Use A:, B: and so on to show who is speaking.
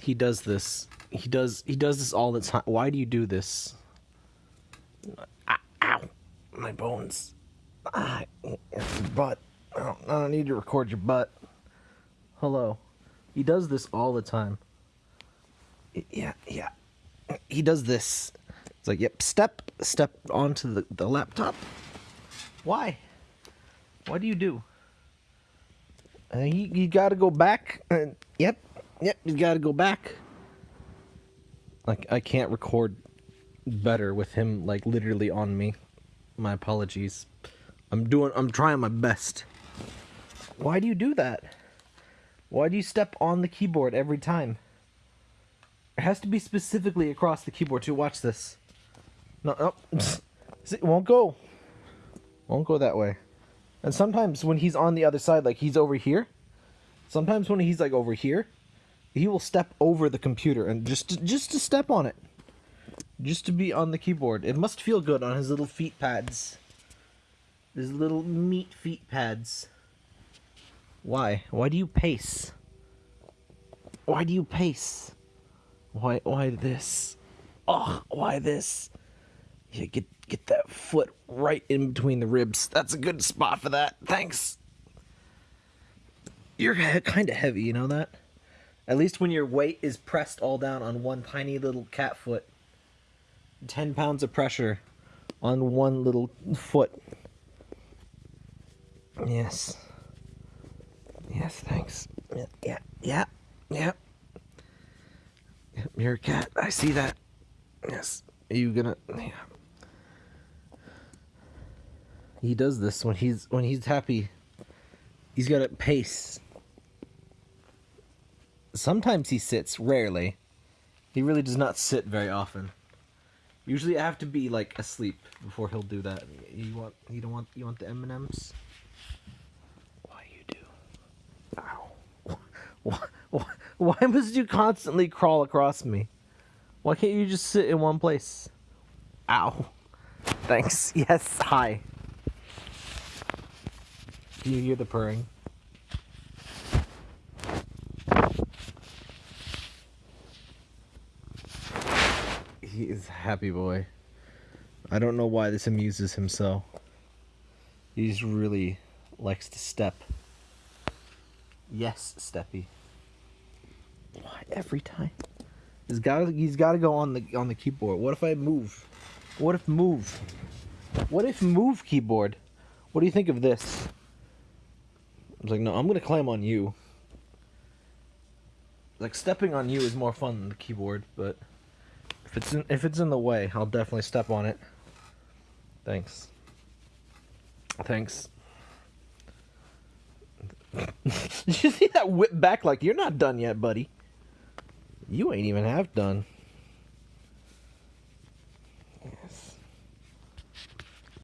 A: He does this. He does. He does this all the time. Why do you do this? Ah, ow, my bones. Ah, butt. I don't, I don't need to record your butt. Hello. He does this all the time. Yeah, yeah. He does this. It's like, yep, step, step onto the, the laptop. Why? What do you do? Uh, you, you gotta go back. Uh, yep, yep, you gotta go back. Like, I can't record better with him, like, literally on me. My apologies. I'm doing, I'm trying my best. Why do you do that? Why do you step on the keyboard every time? It has to be specifically across the keyboard to watch this. No, oh. no. It won't go. Won't go that way. And sometimes when he's on the other side, like he's over here, sometimes when he's like over here, he will step over the computer and just just to step on it. Just to be on the keyboard. It must feel good on his little feet pads. His little meat feet pads. Why? Why do you pace? Why do you pace? Why why this? Oh, why this? Yeah, get get that foot right in between the ribs. That's a good spot for that. Thanks. You're kind of heavy, you know that? At least when your weight is pressed all down on one tiny little cat foot. 10 pounds of pressure on one little foot. Yes. Yes, thanks. Yeah, yeah, yeah. You're a cat. I see that. Yes. Are you gonna? Yeah. He does this when he's when he's happy. He's got a pace. Sometimes he sits. Rarely. He really does not sit very often. Usually, I have to be like asleep before he'll do that. You want? You don't want? You want the M and M's? Why you do? Ow. Why, why, why must you constantly crawl across me? Why can't you just sit in one place? Ow. Thanks. Yes, hi. Do you hear the purring? He is a happy boy. I don't know why this amuses him so. He just really likes to step. Yes, Steppy. Why every time? He's got he's got to go on the on the keyboard. What if I move? What if move? What if move keyboard? What do you think of this? I was like, no, I'm gonna climb on you. Like stepping on you is more fun than the keyboard, but if it's in, if it's in the way, I'll definitely step on it. Thanks. Thanks. You see that whip back? Like you're not done yet, buddy. You ain't even half done.